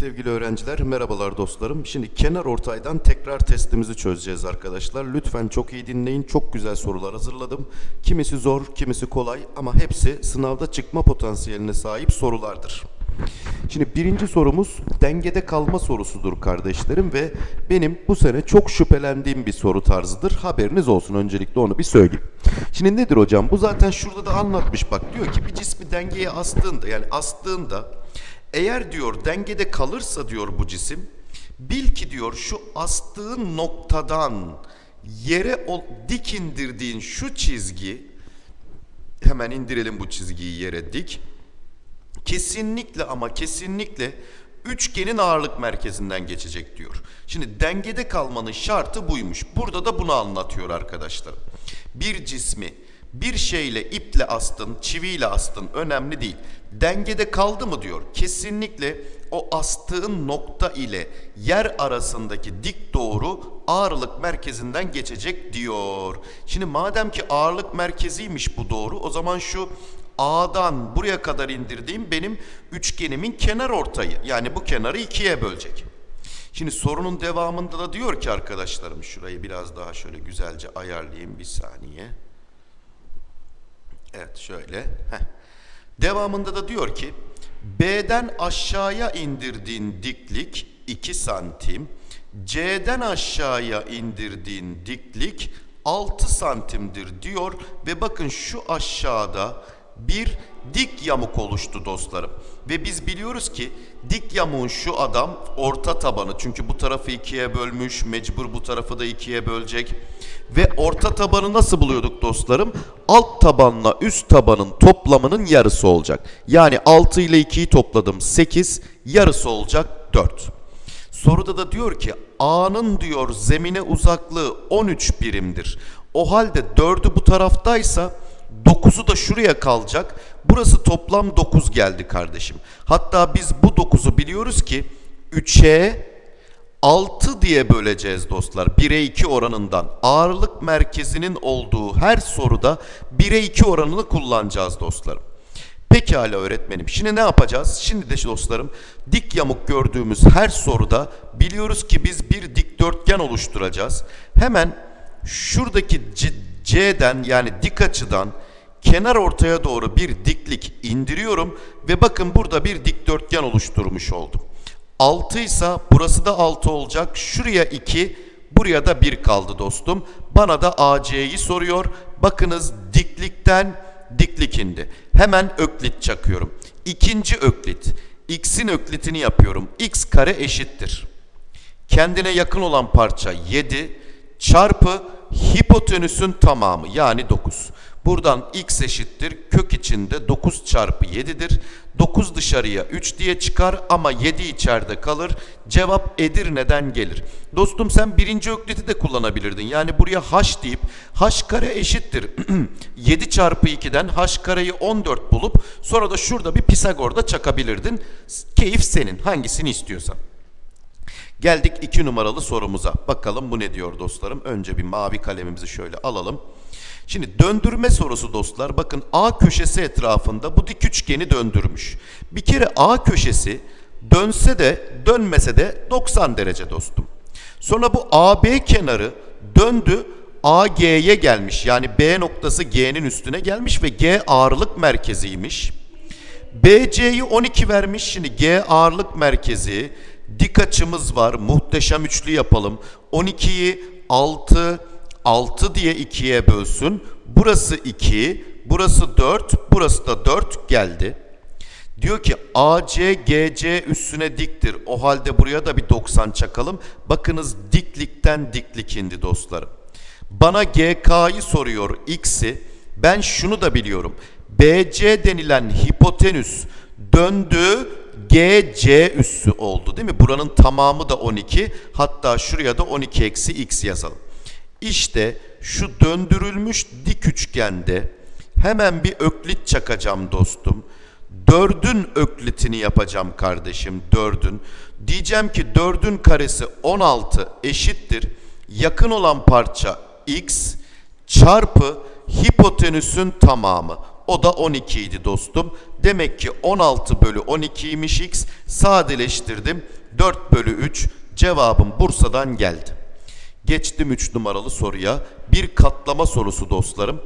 Sevgili öğrenciler, merhabalar dostlarım. Şimdi kenar ortaydan tekrar testimizi çözeceğiz arkadaşlar. Lütfen çok iyi dinleyin. Çok güzel sorular hazırladım. Kimisi zor, kimisi kolay ama hepsi sınavda çıkma potansiyeline sahip sorulardır. Şimdi birinci sorumuz dengede kalma sorusudur kardeşlerim ve benim bu sene çok şüphelendiğim bir soru tarzıdır. Haberiniz olsun öncelikle onu bir söyleyeyim. Şimdi nedir hocam? Bu zaten şurada da anlatmış bak diyor ki bir cismi dengeye astığında yani astığında eğer diyor dengede kalırsa diyor bu cisim bil ki diyor şu astığın noktadan yere dik indirdiğin şu çizgi hemen indirelim bu çizgiyi yere dik kesinlikle ama kesinlikle üçgenin ağırlık merkezinden geçecek diyor. Şimdi dengede kalmanın şartı buymuş. Burada da bunu anlatıyor arkadaşlar. Bir cismi bir şeyle iple astın, çiviyle astın önemli değil. Dengede kaldı mı diyor. Kesinlikle o astığın nokta ile yer arasındaki dik doğru ağırlık merkezinden geçecek diyor. Şimdi madem ki ağırlık merkeziymiş bu doğru o zaman şu A'dan buraya kadar indirdiğim benim üçgenimin kenar ortayı. Yani bu kenarı ikiye bölecek. Şimdi sorunun devamında da diyor ki arkadaşlarım şurayı biraz daha şöyle güzelce ayarlayayım bir saniye. Evet şöyle. Heh. Devamında da diyor ki B'den aşağıya indirdiğin diklik 2 santim. C'den aşağıya indirdiğin diklik 6 santimdir diyor ve bakın şu aşağıda bir dik yamuk oluştu dostlarım. Ve biz biliyoruz ki dik yamuğun şu adam orta tabanı. Çünkü bu tarafı ikiye bölmüş. Mecbur bu tarafı da ikiye bölecek. Ve orta tabanı nasıl buluyorduk dostlarım? Alt tabanla üst tabanın toplamının yarısı olacak. Yani 6 ile 2'yi topladım 8. Yarısı olacak 4. Soruda da diyor ki A'nın diyor zemine uzaklığı 13 birimdir. O halde 4'ü bu taraftaysa 9'u da şuraya kalacak. Burası toplam 9 geldi kardeşim. Hatta biz bu 9'u biliyoruz ki 3'e 6 diye böleceğiz dostlar. 1'e 2 oranından. Ağırlık merkezinin olduğu her soruda 1'e 2 oranını kullanacağız dostlarım. Pekala öğretmenim. Şimdi ne yapacağız? Şimdi de dostlarım dik yamuk gördüğümüz her soruda biliyoruz ki biz bir dikdörtgen oluşturacağız. Hemen şuradaki C'den yani dik açıdan kenar ortaya doğru bir diklik indiriyorum ve bakın burada bir dikdörtgen oluşturmuş oldum. 6 ise burası da 6 olacak. Şuraya 2, buraya da 1 kaldı dostum. Bana da AC'yi soruyor. Bakınız diklikten diklik indi. Hemen öklit çakıyorum. İkinci öklit. X'in öklitini yapıyorum. X kare eşittir. Kendine yakın olan parça 7 çarpı hipotenüsün tamamı yani 9. Buradan x eşittir kök içinde 9 çarpı 7'dir. 9 dışarıya 3 diye çıkar ama 7 içeride kalır. Cevap Edirne'den gelir. Dostum sen birinci ökliti de kullanabilirdin. Yani buraya h deyip h kare eşittir. 7 çarpı 2'den h kareyi 14 bulup sonra da şurada bir Pisagor'da çakabilirdin. Keyif senin hangisini istiyorsan. Geldik 2 numaralı sorumuza. Bakalım bu ne diyor dostlarım. Önce bir mavi kalemimizi şöyle alalım. Şimdi döndürme sorusu dostlar. Bakın A köşesi etrafında bu dik üçgeni döndürmüş. Bir kere A köşesi dönse de dönmese de 90 derece dostum. Sonra bu AB kenarı döndü AG'ye gelmiş. Yani B noktası G'nin üstüne gelmiş ve G ağırlık merkeziymiş. BC'yi 12 vermiş. Şimdi G ağırlık merkezi. Dik açımız var. Muhteşem üçlü yapalım. 12'yi 6, 6 diye 2'ye bölsün. Burası 2, burası 4, burası da 4 geldi. Diyor ki AC GC üstüne diktir. O halde buraya da bir 90 çakalım. Bakınız diklikten diklik indi dostlarım. Bana GK'yı soruyor X'i. Ben şunu da biliyorum. BC denilen hipotenüs döndü GC üssü oldu değil mi? Buranın tamamı da 12. Hatta şuraya da 12 eksi x yazalım. İşte şu döndürülmüş dik üçgende hemen bir öklit çakacağım dostum. Dördün öklitini yapacağım kardeşim dördün. Diyeceğim ki dördün karesi 16 eşittir. Yakın olan parça x çarpı hipotenüsün tamamı. O da 12 idi dostum. Demek ki 16 bölü 12'ymiş x. Sadeleştirdim. 4 bölü 3. Cevabım Bursa'dan geldi. Geçtim 3 numaralı soruya. Bir katlama sorusu dostlarım.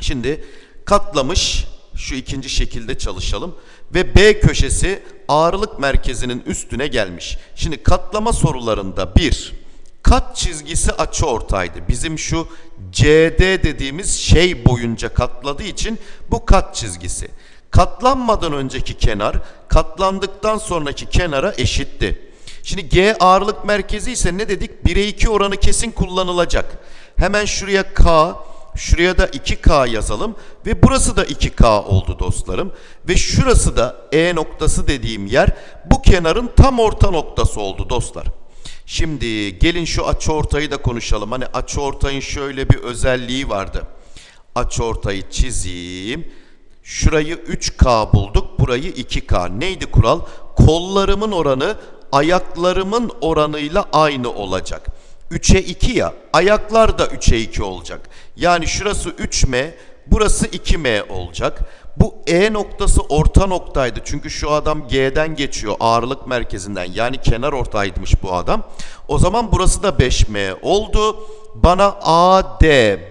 Şimdi katlamış şu ikinci şekilde çalışalım ve B köşesi ağırlık merkezinin üstüne gelmiş. Şimdi katlama sorularında bir kat çizgisi açı ortaydı. Bizim şu CD dediğimiz şey boyunca katladığı için bu kat çizgisi. Katlanmadan önceki kenar katlandıktan sonraki kenara eşitti. Şimdi G ağırlık merkezi ise ne dedik? 1'e 2 oranı kesin kullanılacak. Hemen şuraya K, şuraya da 2K yazalım ve burası da 2K oldu dostlarım. Ve şurası da E noktası dediğim yer bu kenarın tam orta noktası oldu dostlar. Şimdi gelin şu açıortayı da konuşalım. Hani açıortayın şöyle bir özelliği vardı. Açıortayı çizeyim. Şurayı 3K bulduk, burayı 2K. Neydi kural? Kollarımın oranı ayaklarımın oranıyla aynı olacak. 3'e 2 ya, ayaklar da 3'e 2 olacak. Yani şurası 3M, burası 2M olacak. Bu E noktası orta noktaydı. Çünkü şu adam G'den geçiyor ağırlık merkezinden. Yani kenar ortaymış bu adam. O zaman burası da 5M oldu. Bana AD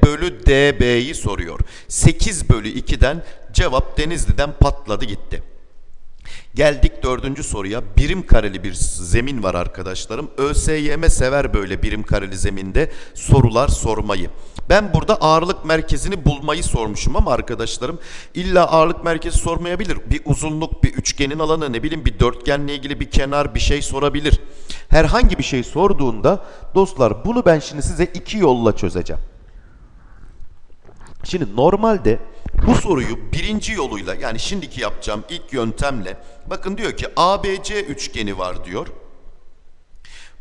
bölü DB'yi soruyor. 8 bölü 2'den cevap Denizli'den patladı gitti. Geldik dördüncü soruya. Birim kareli bir zemin var arkadaşlarım. ÖSYM sever böyle birim kareli zeminde sorular sormayı. Ben burada ağırlık merkezini bulmayı sormuşum ama arkadaşlarım illa ağırlık merkezi sormayabilir. Bir uzunluk, bir üçgenin alanı, ne bileyim bir dörtgenle ilgili bir kenar bir şey sorabilir. Herhangi bir şey sorduğunda dostlar bunu ben şimdi size iki yolla çözeceğim. Şimdi normalde bu soruyu birinci yoluyla yani şimdiki yapacağım ilk yöntemle bakın diyor ki ABC üçgeni var diyor.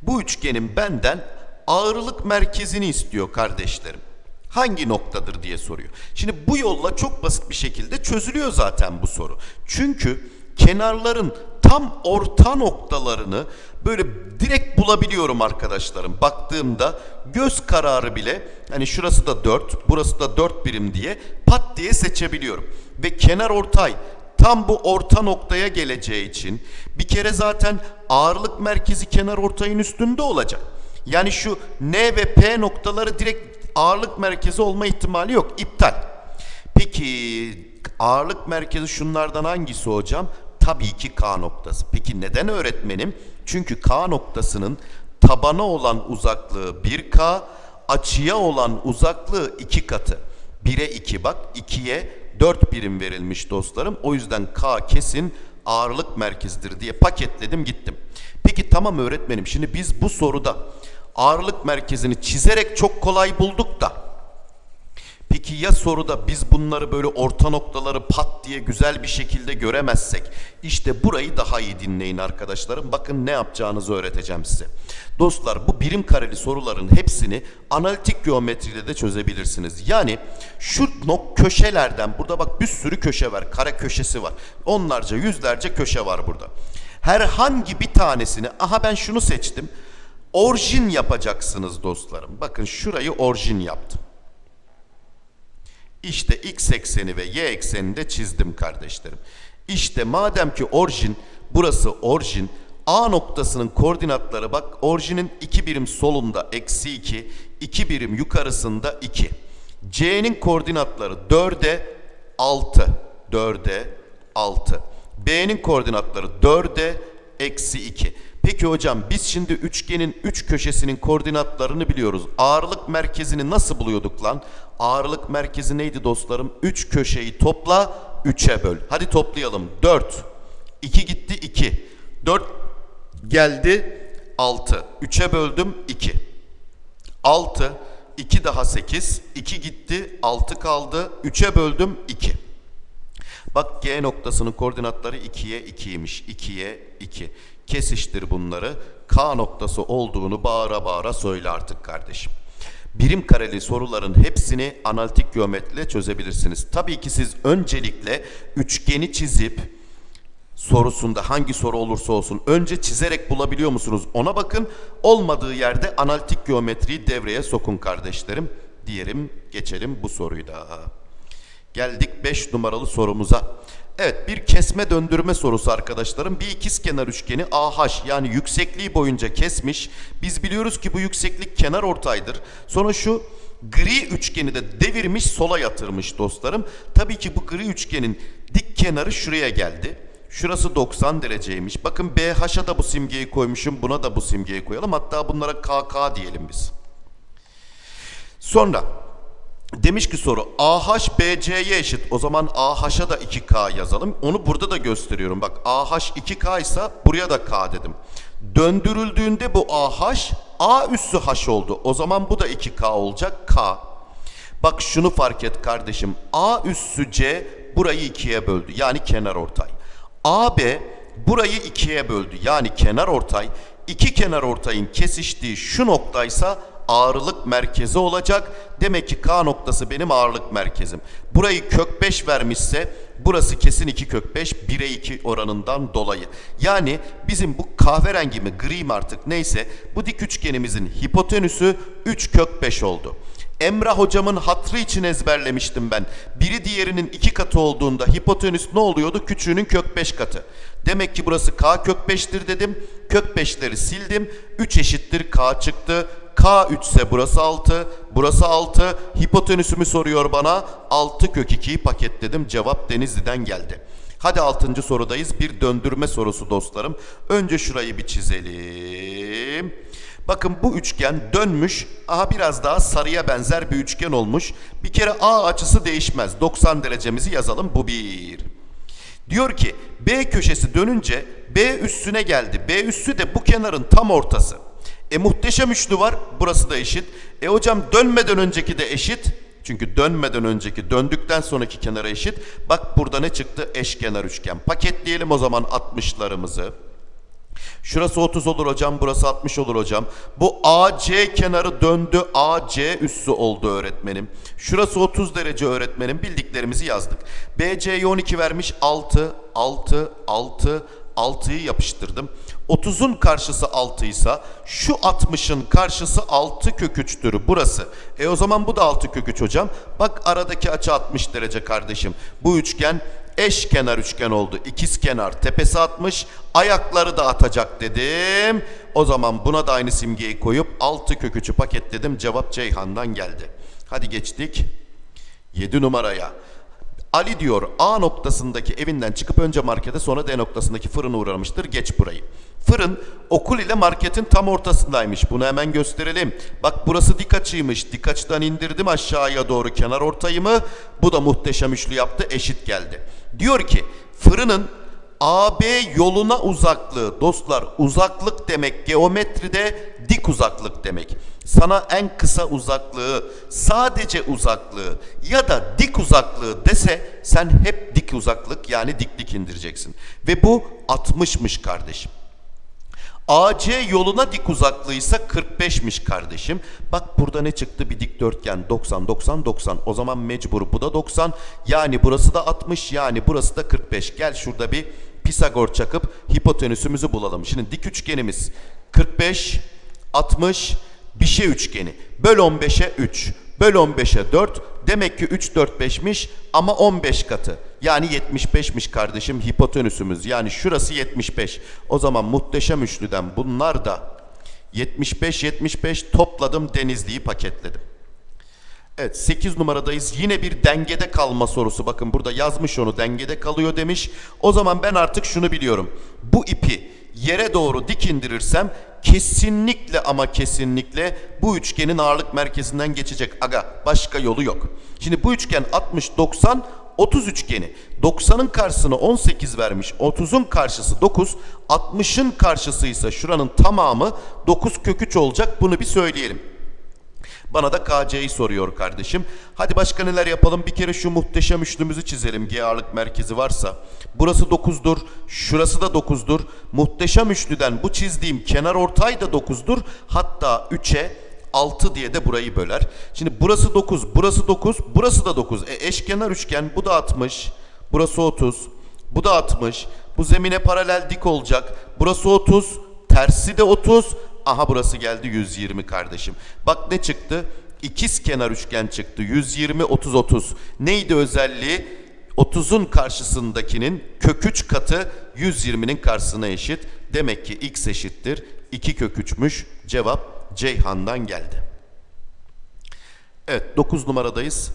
Bu üçgenin benden ağırlık merkezini istiyor kardeşlerim. Hangi noktadır diye soruyor. Şimdi bu yolla çok basit bir şekilde çözülüyor zaten bu soru. Çünkü kenarların tam orta noktalarını böyle direkt bulabiliyorum arkadaşlarım. Baktığımda göz kararı bile hani şurası da 4, burası da 4 birim diye pat diye seçebiliyorum. Ve kenar ortay tam bu orta noktaya geleceği için bir kere zaten ağırlık merkezi kenar ortayın üstünde olacak. Yani şu N ve P noktaları direkt ağırlık merkezi olma ihtimali yok. İptal. Ağırlık merkezi şunlardan hangisi hocam? Tabii ki K noktası. Peki neden öğretmenim? Çünkü K noktasının tabana olan uzaklığı 1K, açıya olan uzaklığı 2 katı. 1'e 2 bak, 2'ye 4 birim verilmiş dostlarım. O yüzden K kesin ağırlık merkezidir diye paketledim gittim. Peki tamam öğretmenim şimdi biz bu soruda ağırlık merkezini çizerek çok kolay bulduk da Peki ya soruda biz bunları böyle orta noktaları pat diye güzel bir şekilde göremezsek? İşte burayı daha iyi dinleyin arkadaşlarım. Bakın ne yapacağınızı öğreteceğim size. Dostlar bu birim kareli soruların hepsini analitik geometride de çözebilirsiniz. Yani şu nok köşelerden burada bak bir sürü köşe var. Kare köşesi var. Onlarca yüzlerce köşe var burada. Herhangi bir tanesini aha ben şunu seçtim. Orijin yapacaksınız dostlarım. Bakın şurayı orijin yaptım. İşte x ekseni ve y eksenini de çizdim kardeşlerim. İşte madem ki orijin burası orijin A noktasının koordinatları bak orijinin 2 birim solunda eksi 2 2 birim yukarısında 2. C'nin koordinatları 4'e 6 4'e 6. B'nin koordinatları 4'e eksi 2. Peki hocam biz şimdi üçgenin üç köşesinin koordinatlarını biliyoruz. Ağırlık merkezini nasıl buluyorduk lan? Ağırlık merkezi neydi dostlarım? Üç köşeyi topla, üçe böl. Hadi toplayalım. 4. 2 gitti 2. 4 geldi 6. 3'e böldüm 2. 6. 2 daha 8. 2 gitti 6 kaldı. 3'e böldüm 2. Bak G noktasının koordinatları 2'ye 2'ymiş. 2'ye 2. Kesiştir bunları. K noktası olduğunu bağıra bağıra söyle artık kardeşim. Birim kareli soruların hepsini analitik geometriyle çözebilirsiniz. Tabii ki siz öncelikle üçgeni çizip sorusunda hangi soru olursa olsun önce çizerek bulabiliyor musunuz ona bakın. Olmadığı yerde analitik geometriyi devreye sokun kardeşlerim. Diyelim geçelim bu soruyu da. Geldik 5 numaralı sorumuza. Evet bir kesme döndürme sorusu arkadaşlarım. Bir ikizkenar üçgeni AH yani yüksekliği boyunca kesmiş. Biz biliyoruz ki bu yükseklik kenar ortaydır. Sonra şu gri üçgeni de devirmiş sola yatırmış dostlarım. Tabii ki bu gri üçgenin dik kenarı şuraya geldi. Şurası 90 dereceymiş. Bakın BH'a da bu simgeyi koymuşum. Buna da bu simgeyi koyalım. Hatta bunlara KK diyelim biz. Sonra demiş ki soru AH BC'ye eşit. O zaman AH'a da 2K yazalım. Onu burada da gösteriyorum. Bak AH 2K ise buraya da K dedim. Döndürüldüğünde bu AH A üssü H oldu. O zaman bu da 2K olacak. K. Bak şunu fark et kardeşim. A üssü C burayı ikiye böldü. Yani kenar ortay. AB burayı ikiye böldü. Yani kenar ortay. İki kenar ortayın kesiştiği şu noktaysa ağırlık merkezi olacak. Demek ki K noktası benim ağırlık merkezim. Burayı kök 5 vermişse burası kesin 2 kök 5 1'e 2 oranından dolayı. Yani bizim bu kahverengi mi gri mi artık neyse bu dik üçgenimizin hipotenüsü 3 kök 5 oldu. Emrah hocamın hatrı için ezberlemiştim ben. Biri diğerinin iki katı olduğunda hipotenüs ne oluyordu? Küçüğünün kök 5 katı. Demek ki burası k kök 5'tir dedim. Kök 5'leri sildim. 3 eşittir k çıktı. K 3 ise burası 6, burası 6. Hipotenüsümü soruyor bana. 6 kök 2'yi paketledim. Cevap Denizli'den geldi. Hadi 6. sorudayız. Bir döndürme sorusu dostlarım. Önce şurayı bir çizelim. Bakın bu üçgen dönmüş. Aha biraz daha sarıya benzer bir üçgen olmuş. Bir kere A açısı değişmez. 90 derecemizi yazalım. Bu bir. Diyor ki B köşesi dönünce B üssüne geldi. B üssü de bu kenarın tam ortası. E muhteşem üçlü var. Burası da eşit. E hocam dönmeden önceki de eşit. Çünkü dönmeden önceki döndükten sonraki kenara eşit. Bak burada ne çıktı? Eşkenar üçgen. Paketleyelim o zaman 60'larımızı. Şurası 30 olur hocam, burası 60 olur hocam. Bu AC kenarı döndü, AC üssü oldu öğretmenim. Şurası 30 derece öğretmenim. Bildiklerimizi yazdık. BC'ye 12 vermiş 6, 6, 6, 6'yı yapıştırdım. 30'un karşısı 6 ise şu 60'ın karşısı 6 kök 3'tür burası. E o zaman bu da 6 kök 3 hocam. Bak aradaki açı 60 derece kardeşim. Bu üçgen eşkenar üçgen oldu. İkiz kenar tepesi 60 ayakları da atacak dedim. O zaman buna da aynı simgeyi koyup 6 kök 3'ü paketledim. Cevap Ceyhan'dan geldi. Hadi geçtik 7 numaraya. Ali diyor A noktasındaki evinden çıkıp önce markete sonra D noktasındaki fırına uğramıştır. Geç burayı. Fırın okul ile marketin tam ortasındaymış. Bunu hemen gösterelim. Bak burası dik açıymış. Dik açıdan indirdim aşağıya doğru kenar ortayımı. Bu da muhteşem üçlü yaptı. Eşit geldi. Diyor ki fırının AB yoluna uzaklığı dostlar uzaklık demek geometride dik uzaklık demek. Sana en kısa uzaklığı, sadece uzaklığı ya da dik uzaklığı dese sen hep dik uzaklık yani diklik indireceksin. Ve bu 60'mış kardeşim. AC yoluna dik uzaklığıysa 45'miş kardeşim. Bak burada ne çıktı? Bir dikdörtgen 90 90 90. O zaman mecbur bu da 90. Yani burası da 60 yani burası da 45. Gel şurada bir Pisagor çakıp hipotenüsümüzü bulalım. Şimdi dik üçgenimiz 45 60 bir şey üçgeni. Böl 15'e 3. Böl 15'e 4. Demek ki 3 4 5'miş ama 15 katı. Yani 75'miş kardeşim hipotenüsümüz. Yani şurası 75. O zaman muhteşem üçlüden bunlar da 75 75 topladım Denizli'yi paketledim. Evet 8 numaradayız. Yine bir dengede kalma sorusu. Bakın burada yazmış onu dengede kalıyor demiş. O zaman ben artık şunu biliyorum. Bu ipi yere doğru dik indirirsem kesinlikle ama kesinlikle bu üçgenin ağırlık merkezinden geçecek. Aga başka yolu yok. Şimdi bu üçgen 60 90 30 üçgeni 90'ın karşısına 18 vermiş 30'un karşısı 9 60'ın karşısı ise şuranın tamamı 9 kök 3 olacak bunu bir söyleyelim. Bana da KC'yi soruyor kardeşim. Hadi başka neler yapalım? Bir kere şu muhteşem üçlümüzü çizelim. G ağırlık merkezi varsa. Burası 9'dur. Şurası da 9'dur. Muhteşem üçlüden bu çizdiğim kenar ortay da 9'dur. Hatta 3'e 6 diye de burayı böler. Şimdi burası 9, burası 9, burası da 9. E eşkenar üçgen bu da 60, burası 30, bu da 60. Bu zemine paralel dik olacak. Burası 30, tersi de 30. Aha burası geldi 120 kardeşim. Bak ne çıktı? ikiz kenar üçgen çıktı. 120 30 30. Neydi özelliği? 30'un karşısındakinin kök 3 katı 120'nin karşısına eşit. Demek ki x eşittir 2 kök 3'müş. Cevap Ceyhan'dan geldi. Evet 9 numaradayız.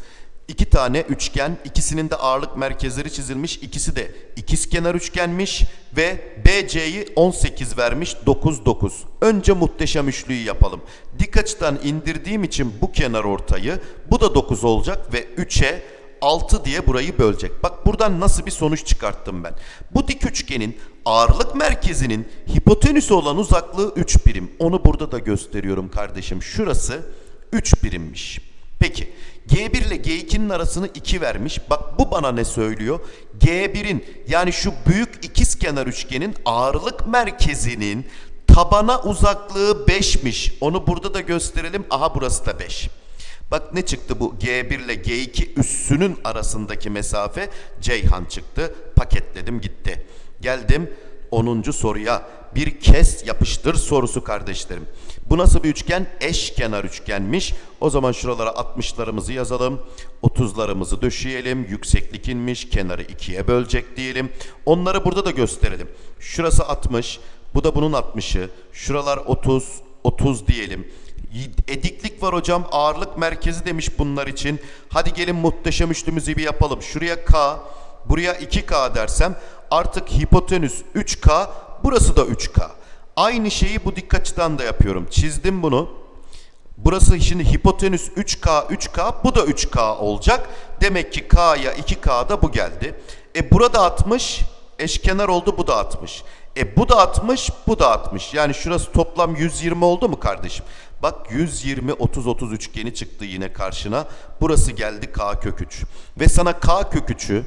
İki tane üçgen, ikisinin de ağırlık merkezleri çizilmiş. İkisi de ikizkenar üçgenmiş ve BC'yi 18 vermiş 9 9. Önce muhteşem üçlüyü yapalım. Dik açıdan indirdiğim için bu kenar ortayı bu da 9 olacak ve 3'e 6 diye burayı bölecek. Bak buradan nasıl bir sonuç çıkarttım ben. Bu dik üçgenin ağırlık merkezinin hipotenüsü olan uzaklığı 3 birim. Onu burada da gösteriyorum kardeşim. Şurası 3 birimmiş. Peki G1 ile G2'nin arasını 2 vermiş. Bak bu bana ne söylüyor? G1'in yani şu büyük ikizkenar üçgenin ağırlık merkezinin tabana uzaklığı 5'miş. Onu burada da gösterelim. Aha burası da 5. Bak ne çıktı bu G1 ile G2 üssünün arasındaki mesafe Ceyhan çıktı. Paketledim gitti. Geldim 10. soruya. Bir kes yapıştır sorusu kardeşlerim. Bu nasıl bir üçgen? Eşkenar üçgenmiş. O zaman şuralara 60'larımızı yazalım. 30'larımızı döşeyelim. Yükseklik inmiş. Kenarı ikiye bölecek diyelim. Onları burada da gösterelim. Şurası 60. Bu da bunun 60'ı. Şuralar 30. 30 diyelim. Ediklik var hocam. Ağırlık merkezi demiş bunlar için. Hadi gelin muhteşem üçlümüzü bir yapalım. Şuraya K, buraya 2K dersem artık hipotenüs 3K, burası da 3K. Aynı şeyi bu dik açıdan da yapıyorum. Çizdim bunu. Burası şimdi hipotenüs 3K, 3K, bu da 3K olacak. Demek ki K'ya 2K da bu geldi. E burada 60, eşkenar oldu bu da 60. E bu da 60, bu da 60. Yani şurası toplam 120 oldu mu kardeşim? Bak 120 30 30 üçgeni çıktı yine karşına. Burası geldi k kök 3. Ve sana k kök 3'ü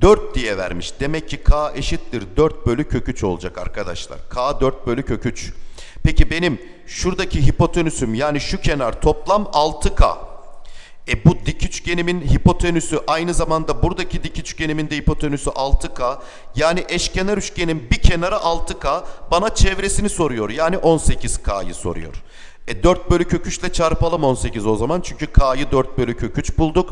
4 diye vermiş. Demek ki k eşittir 4 bölü kök 3 olacak arkadaşlar. k 4 bölü kök 3. Peki benim şuradaki hipotenüsüm yani şu kenar toplam 6k. E bu dik üçgenimin hipotenüsü aynı zamanda buradaki dik üçgenimin de hipotenüsü 6K. Yani eşkenar üçgenin bir kenarı 6K. Bana çevresini soruyor. Yani 18K'yı soruyor. E 4 bölü kök 3 ile çarpalım 18 o zaman. Çünkü K'yı 4 bölü kök 3 bulduk.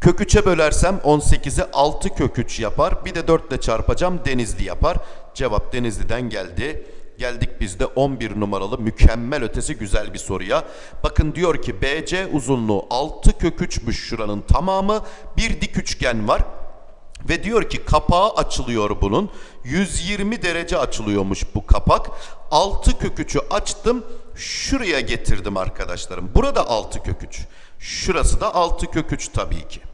Kök 3'e bölersem 18'i 6 kök 3 yapar. Bir de 4 ile çarpacağım Denizli yapar. Cevap Denizli'den geldi. Geldik biz de 11 numaralı mükemmel ötesi güzel bir soruya. Bakın diyor ki BC uzunluğu 6 kök 3'müş şuranın tamamı. Bir dik üçgen var. Ve diyor ki kapağı açılıyor bunun. 120 derece açılıyormuş bu kapak. 6 kök 3'ü açtım. Şuraya getirdim arkadaşlarım. Burada 6 kök 3. Şurası da 6 kök 3 tabii ki.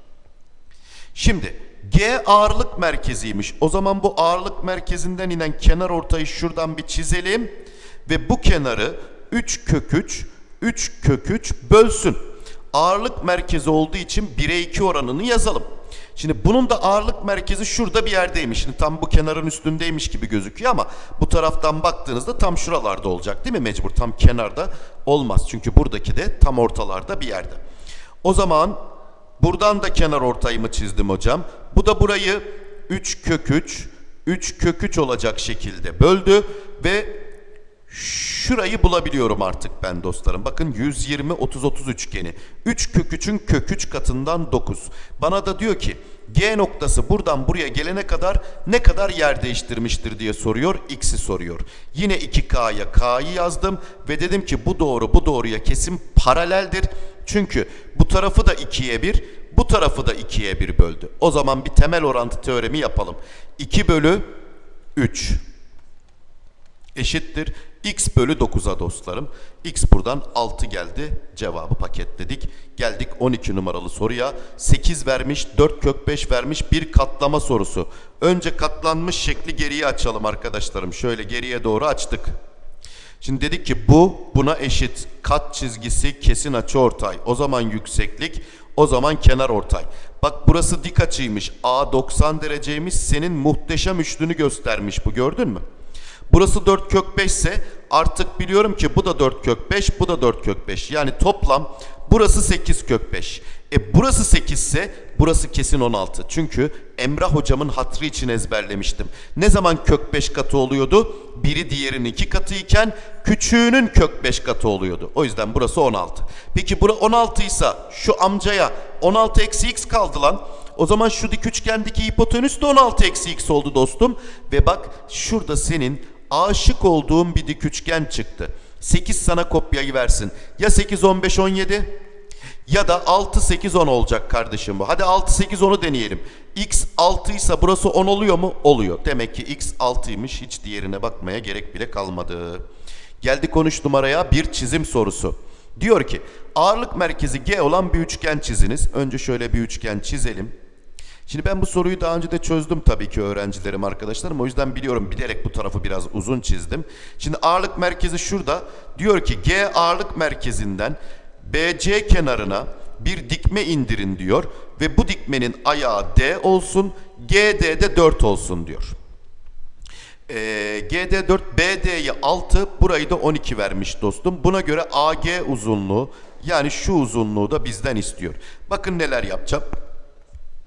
Şimdi G ağırlık merkeziymiş. O zaman bu ağırlık merkezinden inen kenar ortayı şuradan bir çizelim. Ve bu kenarı 3 kök 3, 3 kök 3 bölsün. Ağırlık merkezi olduğu için 1'e 2 oranını yazalım. Şimdi bunun da ağırlık merkezi şurada bir yerdeymiş. Şimdi tam bu kenarın üstündeymiş gibi gözüküyor ama bu taraftan baktığınızda tam şuralarda olacak değil mi mecbur? Tam kenarda olmaz. Çünkü buradaki de tam ortalarda bir yerde. O zaman Buradan da kenar ortayımı çizdim hocam. Bu da burayı 3 kök 3, 3 kök 3 olacak şekilde böldü ve şurayı bulabiliyorum artık ben dostlarım. Bakın 120 30 30 üçgeni. 3 kök 3'ün kök 3 katından 9. Bana da diyor ki G noktası buradan buraya gelene kadar ne kadar yer değiştirmiştir diye soruyor. X'i soruyor. Yine 2K'ya K'yı yazdım ve dedim ki bu doğru bu doğruya kesin paraleldir. Çünkü bu tarafı da 2'ye 1, bu tarafı da 2'ye 1 böldü. O zaman bir temel orantı teoremi yapalım. 2 bölü 3 eşittir. X bölü 9'a dostlarım. X buradan 6 geldi. Cevabı paketledik. Geldik 12 numaralı soruya. 8 vermiş, 4 kök 5 vermiş bir katlama sorusu. Önce katlanmış şekli geriye açalım arkadaşlarım. Şöyle geriye doğru açtık. Şimdi dedik ki bu buna eşit. Kat çizgisi kesin açı ortay. O zaman yükseklik, o zaman kenar ortay. Bak burası dik açıymış. A 90 dereceymiş. Senin muhteşem üçlünü göstermiş bu gördün mü? Burası 4 kök 5 ise artık biliyorum ki bu da 4 kök 5, bu da 4 kök 5. Yani toplam Burası 8 kök 5. E burası 8 ise burası kesin 16. Çünkü Emrah hocamın hatrı için ezberlemiştim. Ne zaman kök 5 katı oluyordu? Biri diğerinin 2 katı iken küçüğünün kök 5 katı oluyordu. O yüzden burası 16. Peki bura 16 ise şu amcaya 16 eksi x kaldı lan. O zaman şu dik üçgendeki hipotenüs de 16 eksi x oldu dostum. Ve bak şurada senin aşık olduğun bir dik üçgen çıktı. 8 sana kopyayı versin. Ya 8, 15, 17 ya da 6, 8, 10 olacak kardeşim bu. Hadi 6, 8, 10'u deneyelim. X 6 ise burası 10 oluyor mu? Oluyor. Demek ki X 6'ymış. Hiç diğerine bakmaya gerek bile kalmadı. Geldi konuş numaraya bir çizim sorusu. Diyor ki ağırlık merkezi G olan bir üçgen çiziniz. Önce şöyle bir üçgen çizelim. Şimdi ben bu soruyu daha önce de çözdüm tabii ki öğrencilerim, arkadaşlarım. O yüzden biliyorum, bilerek bu tarafı biraz uzun çizdim. Şimdi ağırlık merkezi şurada. Diyor ki G ağırlık merkezinden BC kenarına bir dikme indirin diyor. Ve bu dikmenin ayağı D olsun, GD de 4 olsun diyor. Ee, GD 4, BD'yi 6, burayı da 12 vermiş dostum. Buna göre AG uzunluğu yani şu uzunluğu da bizden istiyor. Bakın neler yapacağım.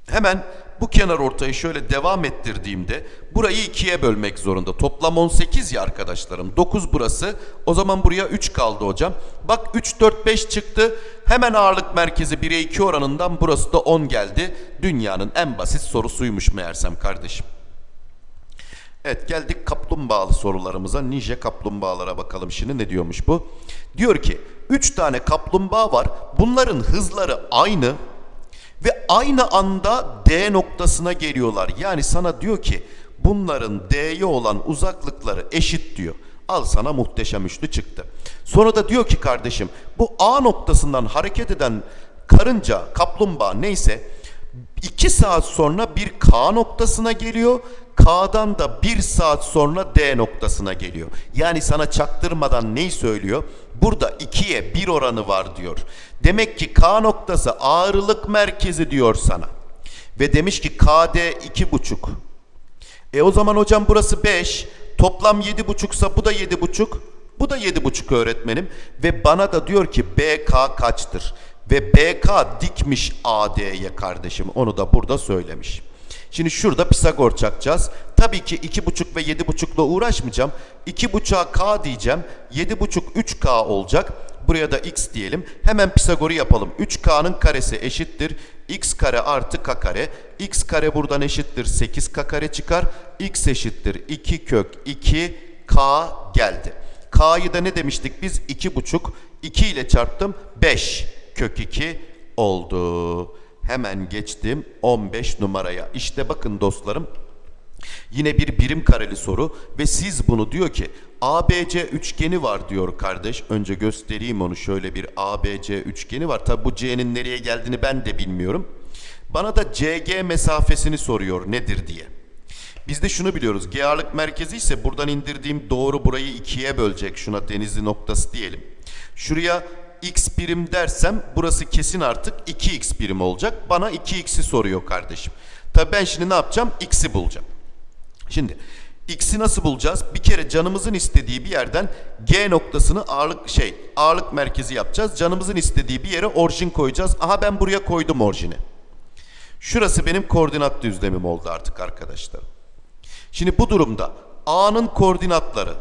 Hemen bu kenar ortayı şöyle devam ettirdiğimde burayı ikiye bölmek zorunda. Toplam 18 ya arkadaşlarım. 9 burası. O zaman buraya 3 kaldı hocam. Bak 3, 4, 5 çıktı. Hemen ağırlık merkezi 1'e 2 oranından burası da 10 geldi. Dünyanın en basit sorusuymuş meğersem kardeşim. Evet geldik kaplumbağalı sorularımıza. Ninja kaplumbağalara bakalım şimdi ne diyormuş bu. Diyor ki 3 tane kaplumbağa var. Bunların hızları aynı ve aynı anda D noktasına geliyorlar. Yani sana diyor ki bunların D'ye olan uzaklıkları eşit diyor. Al sana muhteşem üçlü çıktı. Sonra da diyor ki kardeşim bu A noktasından hareket eden karınca, kaplumbağa neyse 2 saat sonra bir K noktasına geliyor. K'dan da 1 saat sonra D noktasına geliyor. Yani sana çaktırmadan neyi söylüyor? Burada 2'ye 1 oranı var diyor. Demek ki K noktası ağırlık merkezi diyor sana. Ve demiş ki KD 2,5. E o zaman hocam burası 5. Toplam 7,5'sa bu da 7,5. Bu da 7,5 öğretmenim. Ve bana da diyor ki BK kaçtır? Ve BK dikmiş AD'ye kardeşim. Onu da burada söylemiş. Şimdi şurada Pisagor çakacağız. Tabii ki 2,5 ve 7,5'la uğraşmayacağım. 2,5'a K diyeceğim. 7,5 3K olacak. Buraya da X diyelim. Hemen Pisagor'u yapalım. 3K'nın karesi eşittir. X kare artı K kare. X kare buradan eşittir. 8K kare çıkar. X eşittir. 2 kök 2 K geldi. K'yı da ne demiştik biz? 2,5. 2 ile çarptım. 5 kök 2 oldu. Hemen geçtim 15 numaraya. İşte bakın dostlarım yine bir birim kareli soru ve siz bunu diyor ki ABC üçgeni var diyor kardeş. Önce göstereyim onu şöyle bir ABC üçgeni var. Tabi bu C'nin nereye geldiğini ben de bilmiyorum. Bana da CG mesafesini soruyor nedir diye. Biz de şunu biliyoruz. G ağırlık merkezi ise buradan indirdiğim doğru burayı ikiye bölecek. Şuna denizli noktası diyelim. Şuraya x birim dersem burası kesin artık 2x birim olacak. Bana 2x'i soruyor kardeşim. Tabii ben şimdi ne yapacağım? X'i bulacağım. Şimdi x'i nasıl bulacağız? Bir kere canımızın istediği bir yerden G noktasını ağırlık şey ağırlık merkezi yapacağız. Canımızın istediği bir yere orijin koyacağız. Aha ben buraya koydum orijini. Şurası benim koordinat düzlemim oldu artık arkadaşlar. Şimdi bu durumda A'nın koordinatları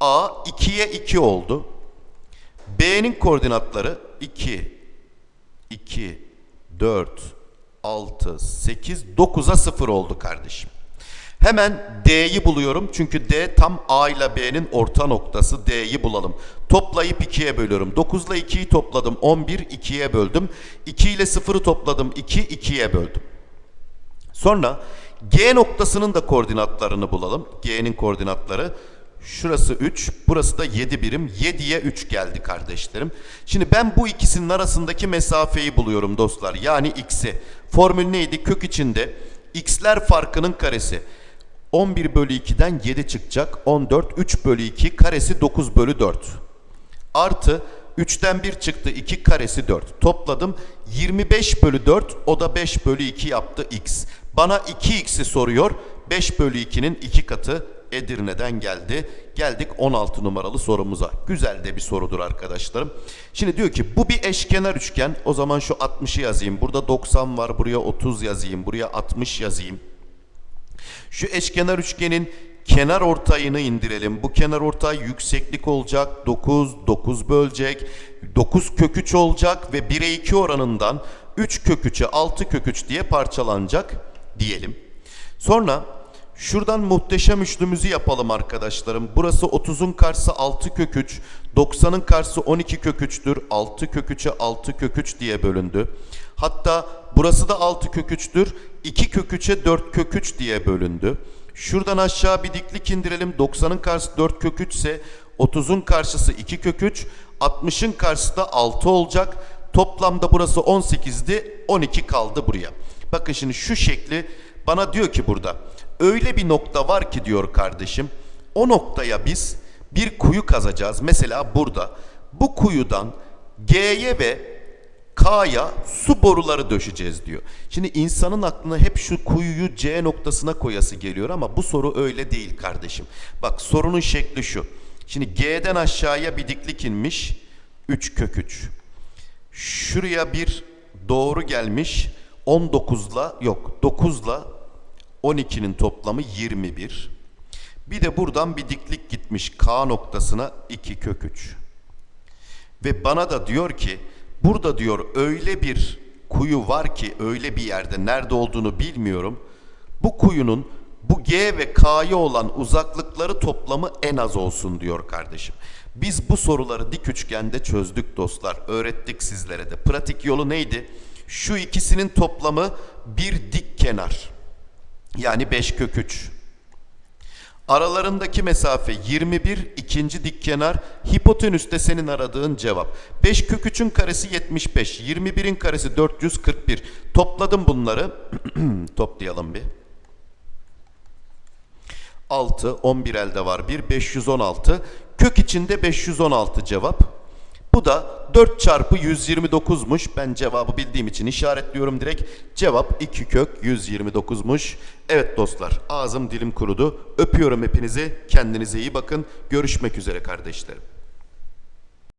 A 2'ye 2 oldu. B'nin koordinatları 2, 2, 4, 6, 8, 9'a 0 oldu kardeşim. Hemen D'yi buluyorum. Çünkü D tam A ile B'nin orta noktası. D'yi bulalım. Toplayıp 2'ye bölüyorum. 9 ile 2'yi topladım. 11, 2'ye böldüm. 2 ile 0'ı topladım. 2, 2'ye böldüm. Sonra G noktasının da koordinatlarını bulalım. G'nin koordinatları. Şurası 3, burası da 7 birim. 7'ye 3 geldi kardeşlerim. Şimdi ben bu ikisinin arasındaki mesafeyi buluyorum dostlar. Yani x'i. Formül neydi? Kök içinde x'ler farkının karesi. 11 bölü 2'den 7 çıkacak. 14, 3 bölü 2 karesi 9 bölü 4. Artı 3'ten 1 çıktı 2 karesi 4. Topladım 25 bölü 4 o da 5 bölü 2 yaptı x. Bana 2x'i soruyor. 5 bölü 2'nin 2 katı Edirne'den geldi. Geldik 16 numaralı sorumuza. Güzel de bir sorudur arkadaşlarım. Şimdi diyor ki bu bir eşkenar üçgen. O zaman şu 60'ı yazayım. Burada 90 var. Buraya 30 yazayım. Buraya 60 yazayım. Şu eşkenar üçgenin kenar ortayını indirelim. Bu kenar ortay yükseklik olacak. 9, 9 bölecek. 9 kök 3 olacak ve 1'e 2 oranından 3 kök 3'e 6 kök 3 diye parçalanacak diyelim. Sonra şuradan muhteşem üçlümüzü yapalım arkadaşlarım. Burası 30'un karşısı 6 kök 3, 90'ın karşısı 12 kök 3'tür. 6 kök 3'e 6 kök 3 diye bölündü. Hatta burası da 6 kök 3'tür. 2 kök 3'e 4 kök 3 diye bölündü. Şuradan aşağı bir diklik indirelim. 90'ın karşısı 4 kök 3 ise 30'un karşısı 2 kök 3, 60'ın karşısı da 6 olacak. Toplamda burası 18'di, 12 kaldı buraya. Bakın şimdi şu şekli bana diyor ki burada öyle bir nokta var ki diyor kardeşim. O noktaya biz bir kuyu kazacağız. Mesela burada bu kuyudan G'ye ve K'ya su boruları döşeceğiz diyor. Şimdi insanın aklına hep şu kuyuyu C noktasına koyası geliyor ama bu soru öyle değil kardeşim. Bak sorunun şekli şu. Şimdi G'den aşağıya bir diklik inmiş. 3 kök 3. Şuraya bir doğru gelmiş. 19'la yok 9'la 12'nin toplamı 21. Bir de buradan bir diklik gitmiş K noktasına 2 kök 3. Ve bana da diyor ki burada diyor öyle bir kuyu var ki öyle bir yerde nerede olduğunu bilmiyorum. Bu kuyunun bu G ve K'ya olan uzaklıkları toplamı en az olsun diyor kardeşim. Biz bu soruları dik üçgende çözdük dostlar. Öğrettik sizlere de. Pratik yolu neydi? Şu ikisinin toplamı bir dik kenar. Yani 5 kök 3. Aralarındaki mesafe 21, ikinci dik kenar, hipotenüs de senin aradığın cevap. 5 kök 3'ün karesi 75, 21'in karesi 441. Topladım bunları. Toplayalım bir. 6, 11 elde var 1, 516. Kök içinde 516 cevap. Bu da 4 çarpı 129'muş. Ben cevabı bildiğim için işaretliyorum direkt. Cevap 2 kök 129'muş. Evet dostlar ağzım dilim kurudu. Öpüyorum hepinizi. Kendinize iyi bakın. Görüşmek üzere kardeşlerim.